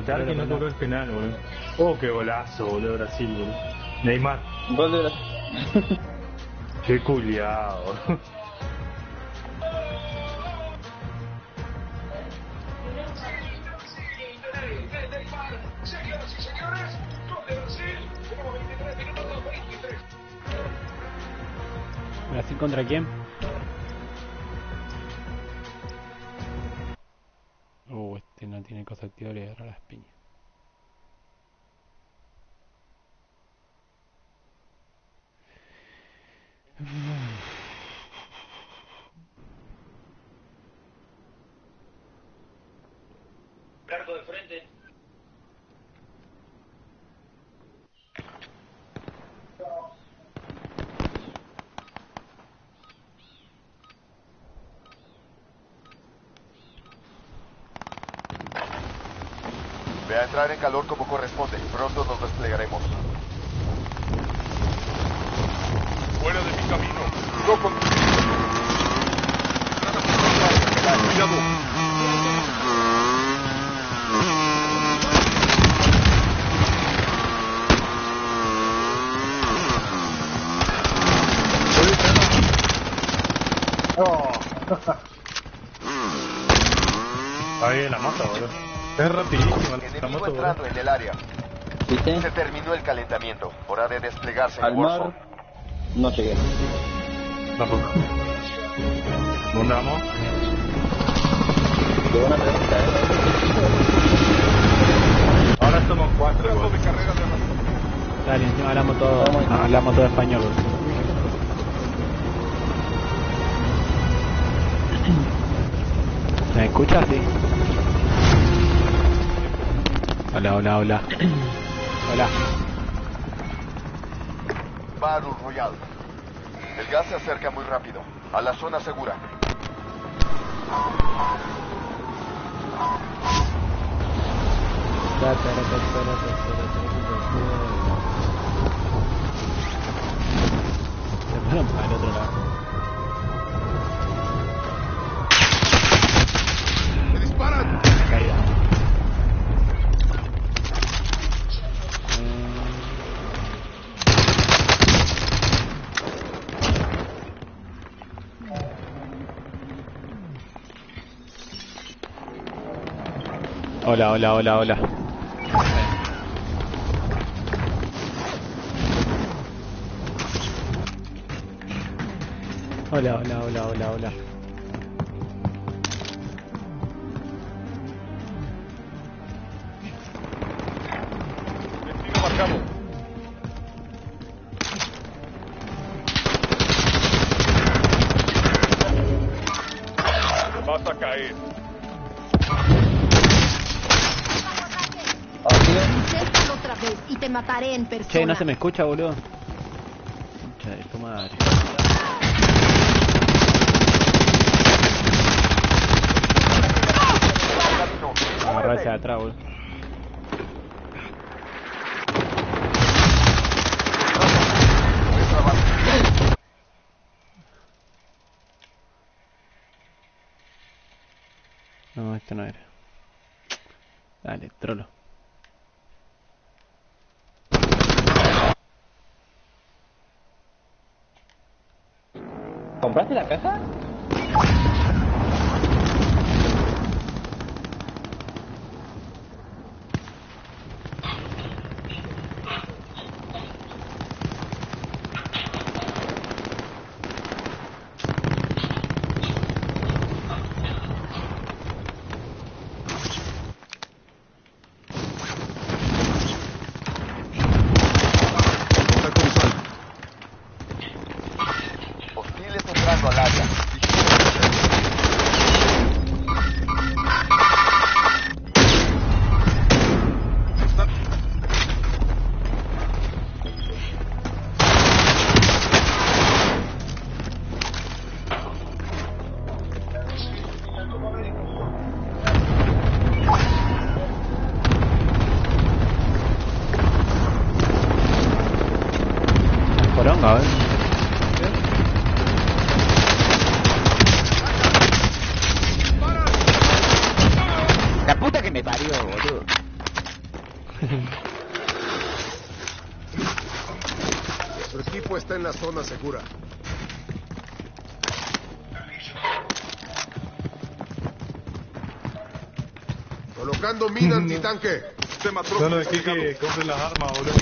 Matar que no tocó el penal, boludo. Oh, qué golazo, boludo, Brasil, boludo. Neymar. Gol de Brasil. Qué culiado. ¿Brasil contra quién? Largo de frente. Ve a entrar en calor como corresponde. Pronto nos desplegaremos. Fuera de mi camino. No con... Cuidado. Ahí la moto, boludo. Es rapidísima la Enemigo moto, entrando en el área. ¿Viste? Se terminó el calentamiento. Hora de desplegarse en Al mar. Warzone. No llegué. Tampoco. ¿Dónde vamos? Qué buena pregunta, eh. Ahora somos cuatro. Dale, encima hablamos todo, hablamos todo español. boludo. ¿Me escuchas? Sí. Hola, hola, hola. Hola. Battle Royale. El gas se acerca muy rápido. A la zona segura. Se para otro lado. Hola, hola, hola, hola. Hola, hola, hola, hola, hola. En persona. Che, no se me escucha, boludo. De tu madre. Agarrarse atrás, boludo. No, esto no era. Dale, trolo. ¿Compraste la caja? Su equipo está en la zona segura. Colocando mina antitanque. Sistema Solo dejé que compre las armas, boludo.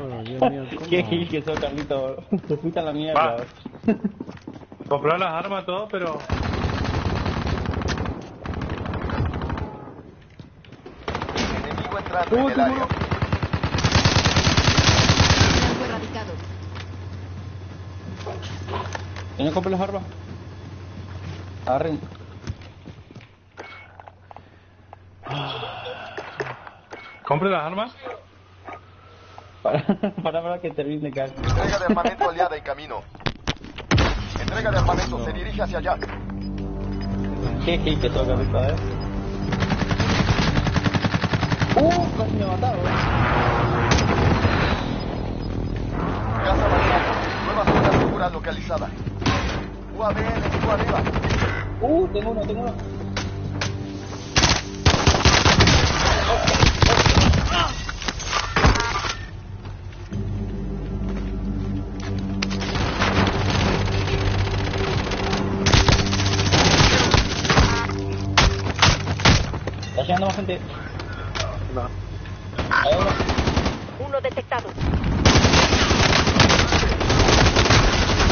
Oh, Dios mío, Qué gil que sos, Carlito. Te fuiste a la mierda. Comprar las armas, todo, pero. Enemigo entrando en el área. Blanco erradicado. ¿Quién compra las armas? Agarren. Compre las armas. Para, para, para que termine, Car. Entrega de armamento aliada en camino. Entrega de armamento se dirige hacia allá. Qué gil que Carlito, eh. Uh, casi me mataron. Gas avanzado. Nueva zona segura localizada. UAV enemigo arriba. Uh, tengo uno, tengo uno. Está llegando más gente. Ahí uno. Uno detectado.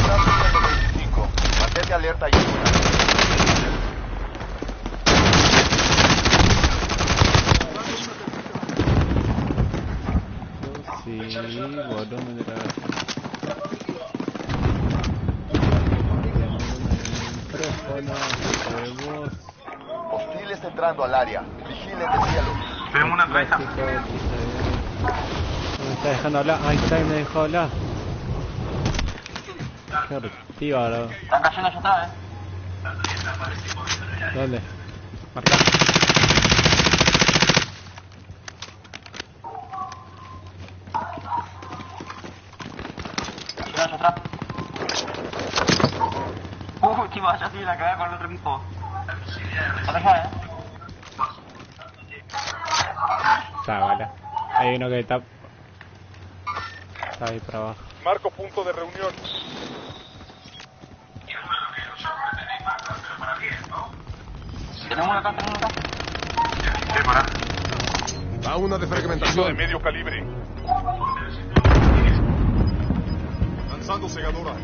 Tráfico 25. Mantente alerta y. Sí, Hostiles entrando al área. Vigilen el cielo. Tenemos una traza. No me está dejando hablar. Ahí está, me dejó hablar. Qué reactiva, bro. Están cayendo allá atrás, eh. ¿Dónde? Marca. Allá atrás. Uh, chivo, allá sí la cagué con el otro equipo. Allá, eh. Está, vale. Hay uno que está... Está ahí para abajo. Marco punto de reunión. Tenemos uno acá, tenemos uno acá. Va una de fragmentación. de medio calibre. Lanzando segadora.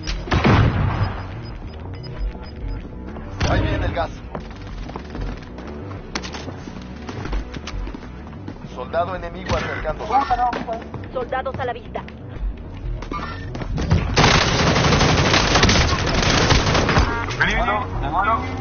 Ahí viene el gas. Soldado enemigo acercándose. Soldados a la vista. Disparo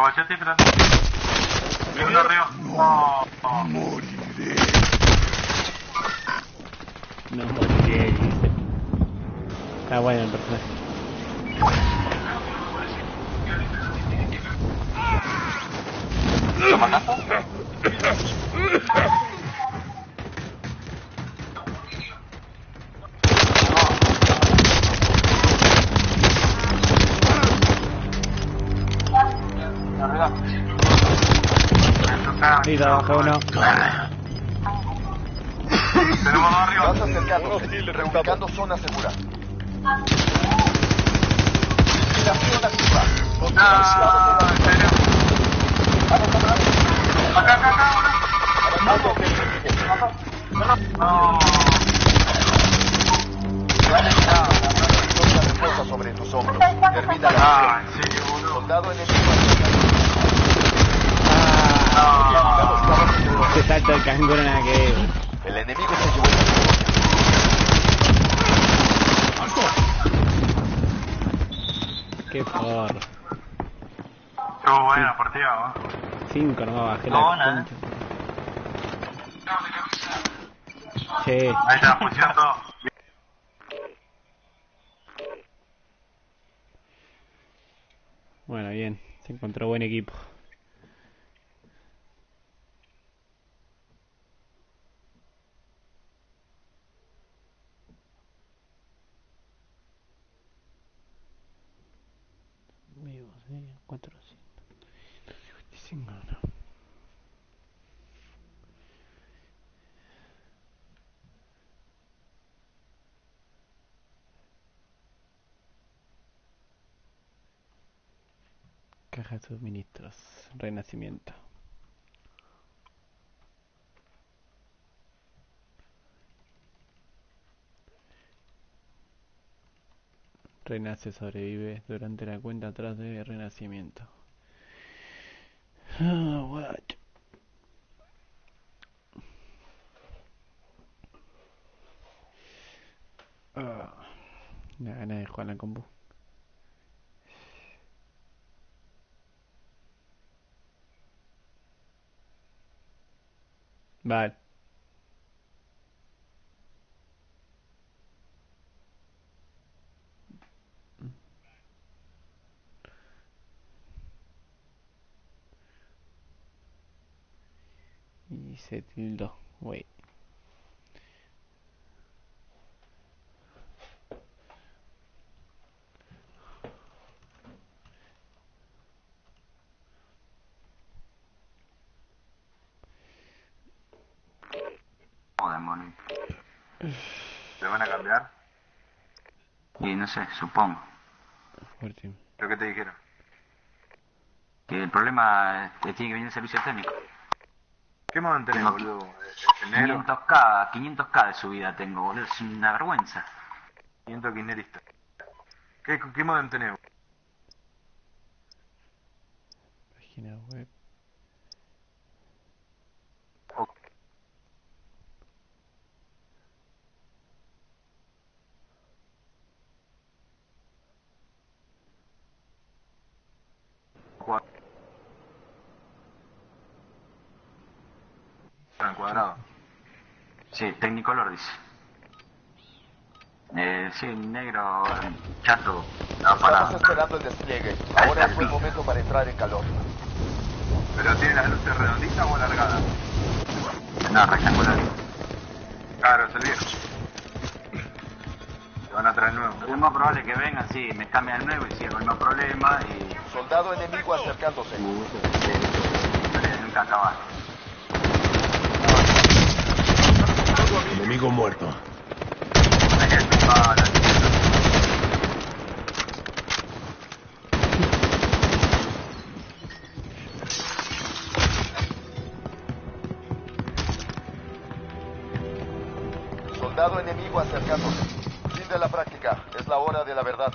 Acobachate y freno. Viendo arriba. Oh, oh. No moriré, dice. Está bueno el personaje. Ahí abajo uno. Tenemos dos arriba. Gas acercándose. Reubicando zona segura. Vigilación activa. Ah. Acá, sobre tus hombros. Termina la misión. Soldado enemigo. Se salta el canguro nada que ver. El enemigo se llevó la Qué forro. Estuvo buena partida, ¿no? Cinco nomás bajé No, la nada. concha. Che, Ahí está, todo. bueno, bien. Se encontró buen equipo. Vivos, eh, 455, no. Caja de renacimiento. Renace sobrevive durante la cuenta atrás de renacimiento. Guacho. Ah, me da ganas de jugar la compu. Vale. Y se tildó. Wait. Oh, demonio. ¿Le van a cambiar? Y no sé, supongo. Fuerte. ¿Pero qué te dijeron? Que el problema es que tiene que venir el servicio técnico. ¿Qué modo tenés, Tengo boludo? ¿E-, ¿Enero? 500k, 500k de subida tengo, boludo. Es una vergüenza. 500 kirchneristas. ¿Qué, qué modo tenés? Página web. Cuadrado. Sí, Technicolor dice. Eh, sí, negro, chato, Estamos parado. esperando el despliegue. Ahora es buen momento para entrar en calor. ¿Pero tiene las luces redonditas o alargadas? No, rectangular. Claro, es el viejo. Te van a traer nuevo. Es más probable que vengan, sí, me cambian el nuevo y sigo el mismo problema y... Soldado enemigo acercándose. Pero nunca acabar. Enemigo muerto. Soldado enemigo acercándose. Fin de la práctica. Es la hora de la verdad.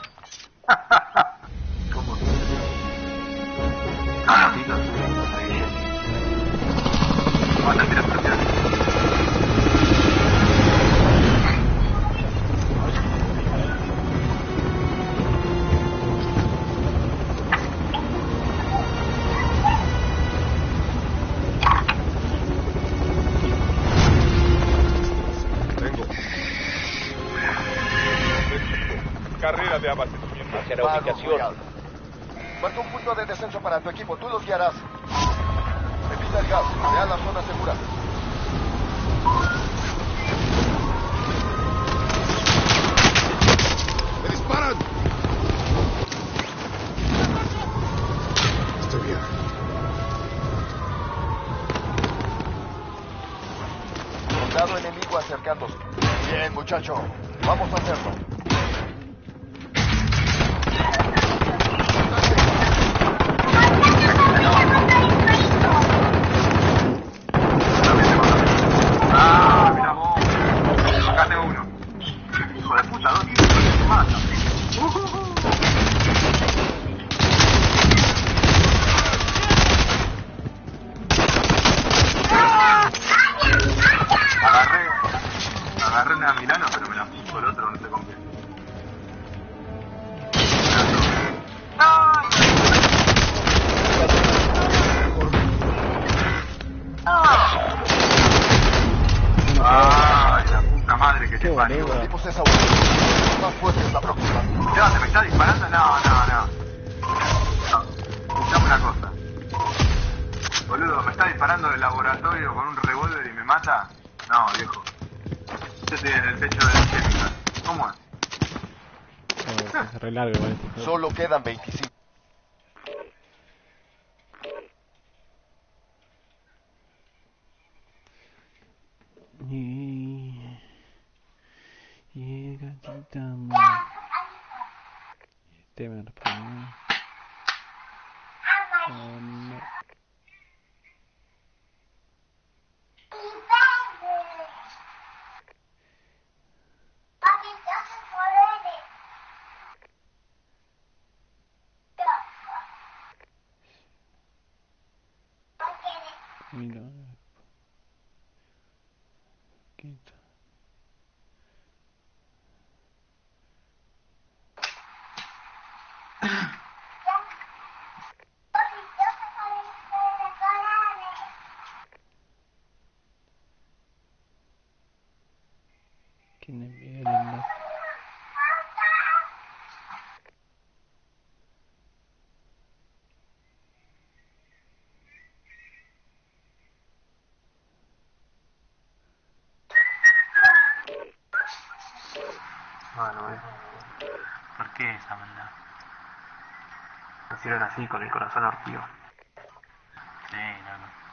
там Damn it, Bueno, eh. ¿Por qué esa maldad? Nacieron así, con el corazón partido. Sí, no, no.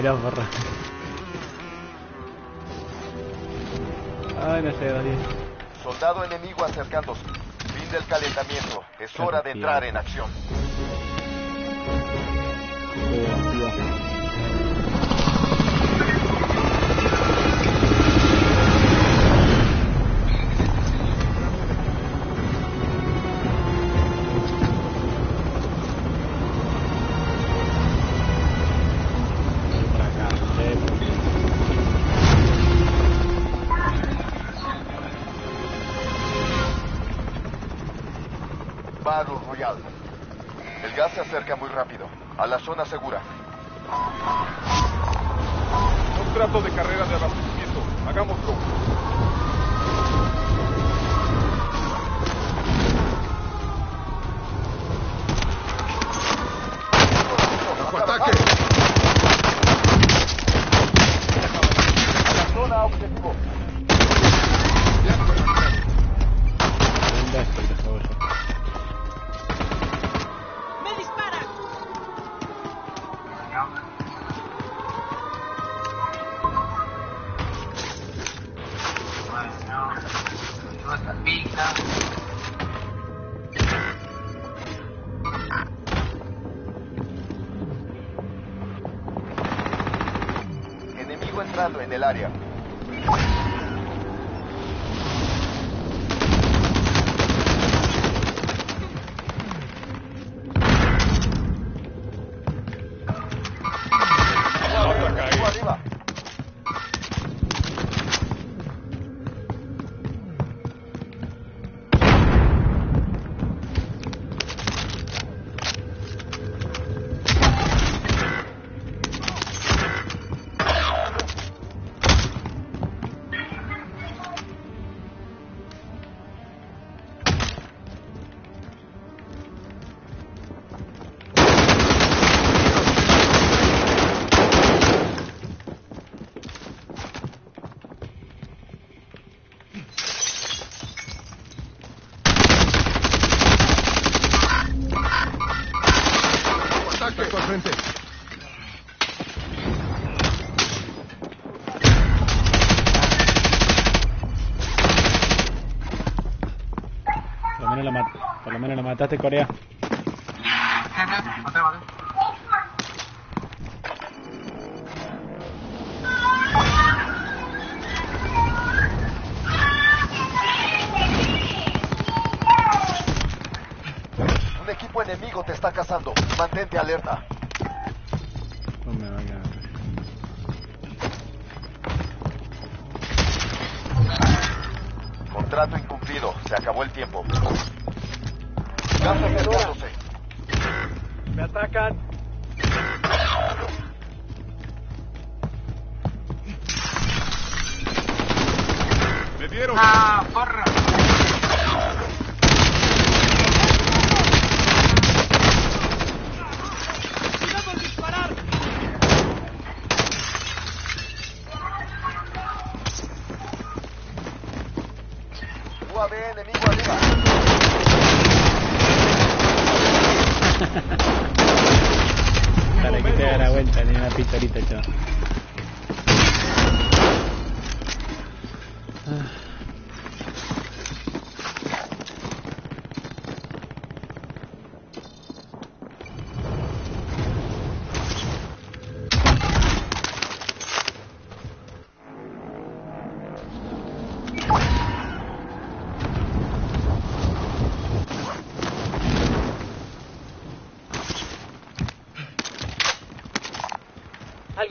Porra. Ay, no sé, Daniel. Soldado enemigo acercándose. Fin del calentamiento. Es hora de entrar en acción. Muy rápido. A la zona segura. Contrato de carrera mataste, Corea. Un equipo enemigo te está cazando. Mantente alerta. No me. Contrato incumplido. Se acabó el tiempo. Me atacan. Me dieron. ¡Ah, porra!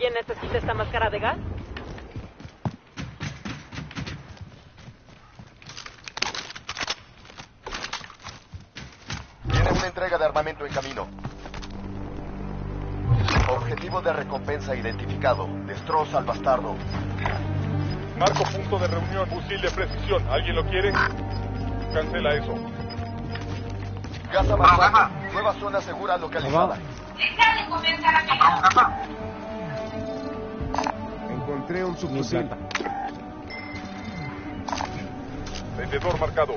¿Alguien necesita esta máscara de gas? Tiene una entrega de armamento en camino. Objetivo de recompensa identificado. Destroza al bastardo. Marco punto de reunión. Fusil de precisión. ¿Alguien lo quiere? Cancela eso. Gas avanzando. Nueva zona segura localizada. ¿Vamos, capa? Encontré un subfusil. Vendedor marcado.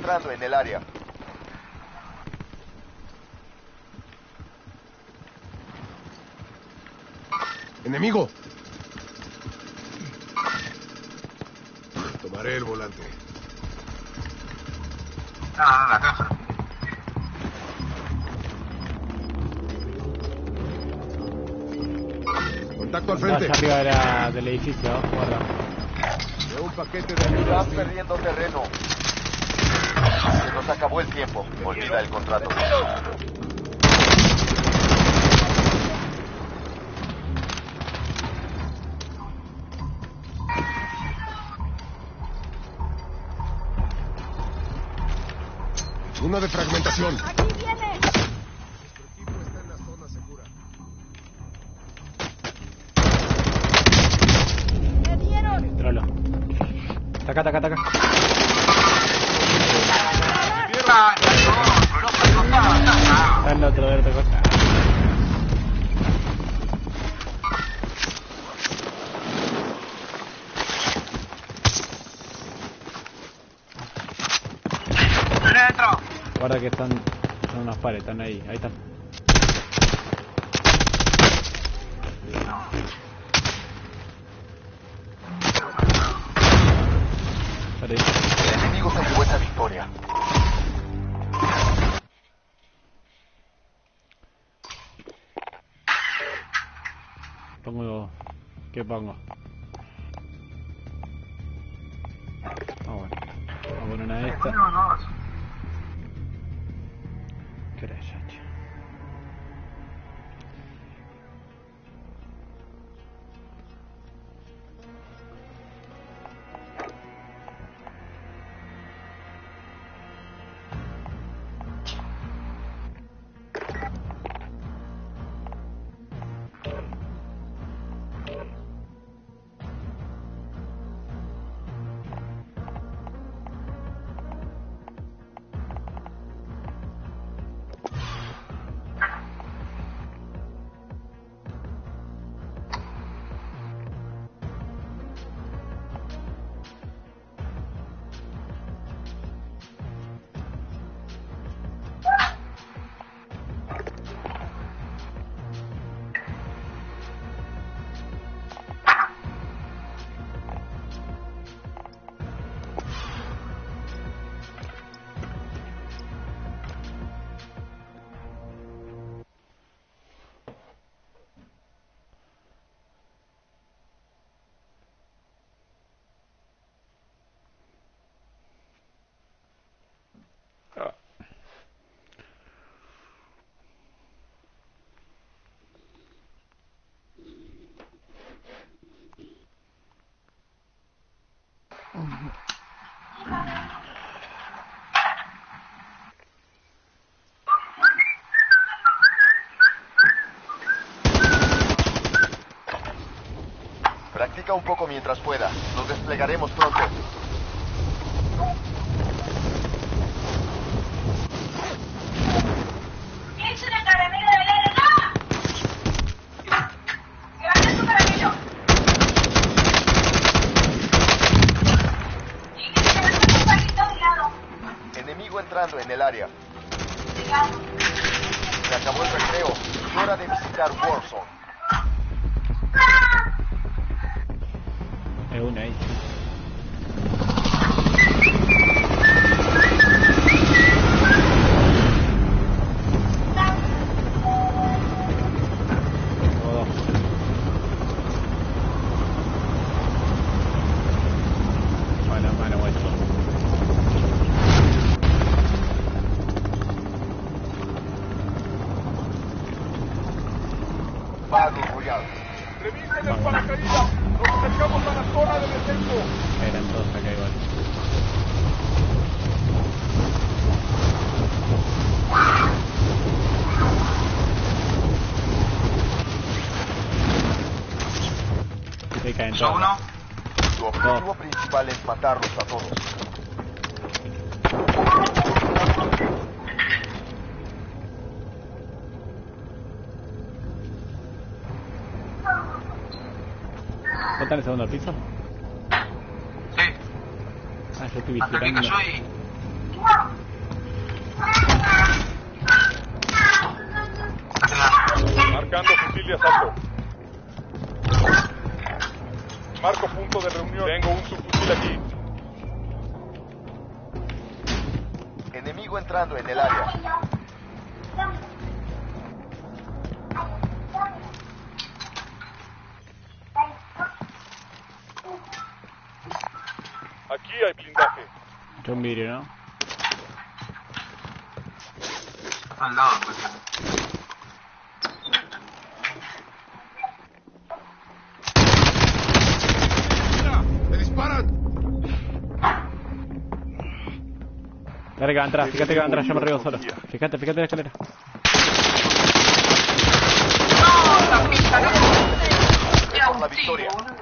entrando en el área. ¡Enemigo! Tomaré el volante. No, la caja. Contacto al Estás frente. arriba de la- del edificio, guarda. Veo un paquete de ayuda. Estás perdiendo terreno. Se nos acabó el tiempo. Olvida el contrato. Uno de fragmentación. ¡Aquí viene! Nuestro equipo está en la zona segura. ¡Me dieron! Trolo. Taca, taca, taca. Adentro. Guarda que están, son unos pares, están ahí, ahí están. ¿Qué pongo? Practica un poco mientras pueda. Nos desplegaremos pronto. Todos. uno. Tu objetivo principal es matarlos a todos. ¿Vos estás en el segundo piso? Sí. Ah, yo estoy Hasta que vigilando. cayó y. Enemigo entrando en el área. Aquí hay blindaje. John vidrio, ¿no? Está al lado, pues. Dale que va a entrar, fíjate que va a entrar, yo me río solo. Fíjate, fíjate la escalera. Por la victoria. Ah,